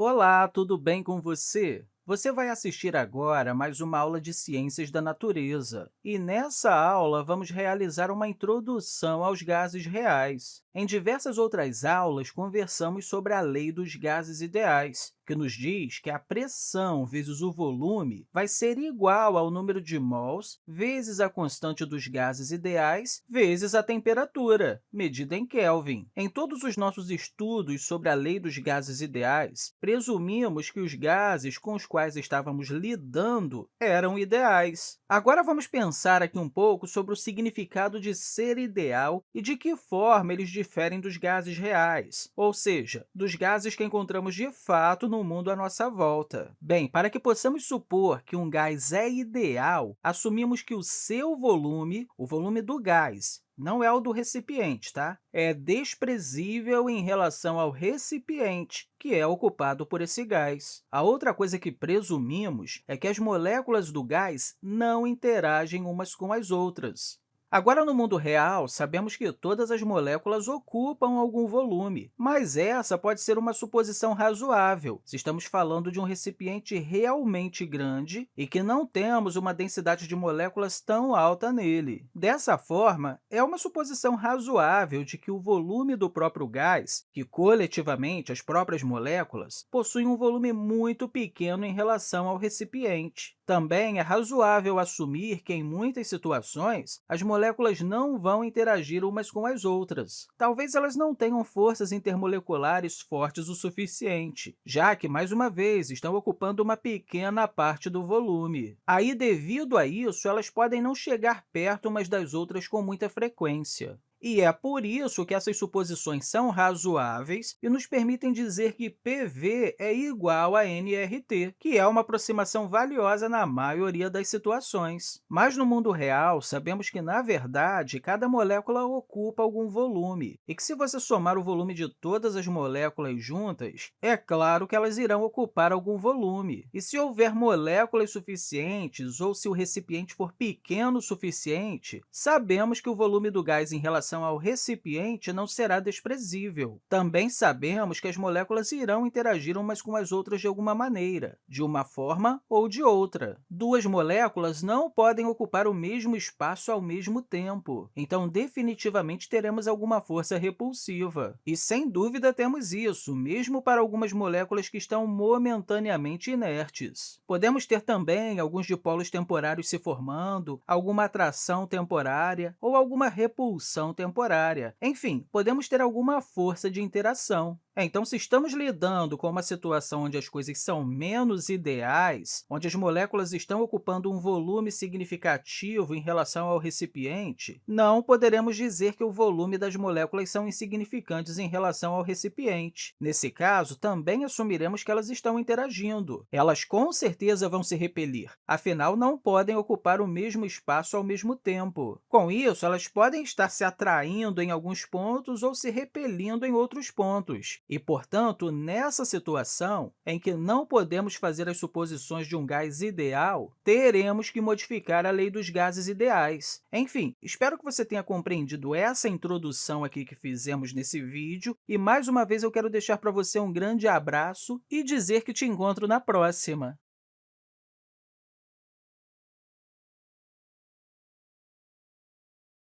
Olá, tudo bem com você? Você vai assistir agora mais uma aula de Ciências da Natureza. E nessa aula, vamos realizar uma introdução aos gases reais. Em diversas outras aulas, conversamos sobre a lei dos gases ideais, que nos diz que a pressão vezes o volume vai ser igual ao número de mols vezes a constante dos gases ideais vezes a temperatura, medida em Kelvin. Em todos os nossos estudos sobre a lei dos gases ideais, presumimos que os gases com os quais estávamos lidando eram ideais. Agora, vamos pensar aqui um pouco sobre o significado de ser ideal e de que forma eles diferem dos gases reais, ou seja, dos gases que encontramos de fato no mundo à nossa volta. Bem, para que possamos supor que um gás é ideal, assumimos que o seu volume, o volume do gás, não é o do recipiente, tá? É desprezível em relação ao recipiente, que é ocupado por esse gás. A outra coisa que presumimos é que as moléculas do gás não interagem umas com as outras. Agora, no mundo real, sabemos que todas as moléculas ocupam algum volume, mas essa pode ser uma suposição razoável se estamos falando de um recipiente realmente grande e que não temos uma densidade de moléculas tão alta nele. Dessa forma, é uma suposição razoável de que o volume do próprio gás, que coletivamente as próprias moléculas, possui um volume muito pequeno em relação ao recipiente. Também é razoável assumir que, em muitas situações, as moléculas não vão interagir umas com as outras. Talvez elas não tenham forças intermoleculares fortes o suficiente, já que, mais uma vez, estão ocupando uma pequena parte do volume. Aí, devido a isso, elas podem não chegar perto umas das outras com muita frequência. E é por isso que essas suposições são razoáveis e nos permitem dizer que PV é igual a nRT, que é uma aproximação valiosa na maioria das situações. Mas, no mundo real, sabemos que, na verdade, cada molécula ocupa algum volume, e que, se você somar o volume de todas as moléculas juntas, é claro que elas irão ocupar algum volume. E se houver moléculas suficientes ou se o recipiente for pequeno o suficiente, sabemos que o volume do gás em relação relação ao recipiente não será desprezível. Também sabemos que as moléculas irão interagir umas com as outras de alguma maneira, de uma forma ou de outra. Duas moléculas não podem ocupar o mesmo espaço ao mesmo tempo, então definitivamente teremos alguma força repulsiva. E, sem dúvida, temos isso, mesmo para algumas moléculas que estão momentaneamente inertes. Podemos ter também alguns dipolos temporários se formando, alguma atração temporária ou alguma repulsão temporária. Enfim, podemos ter alguma força de interação. É, então, se estamos lidando com uma situação onde as coisas são menos ideais, onde as moléculas estão ocupando um volume significativo em relação ao recipiente, não poderemos dizer que o volume das moléculas são insignificantes em relação ao recipiente. Nesse caso, também assumiremos que elas estão interagindo. Elas, com certeza, vão se repelir, afinal, não podem ocupar o mesmo espaço ao mesmo tempo. Com isso, elas podem estar se atraindo em alguns pontos ou se repelindo em outros pontos. E, portanto, nessa situação em que não podemos fazer as suposições de um gás ideal, teremos que modificar a lei dos gases ideais. Enfim, espero que você tenha compreendido essa introdução aqui que fizemos nesse vídeo, e, mais uma vez, eu quero deixar para você um grande abraço e dizer que te encontro na próxima!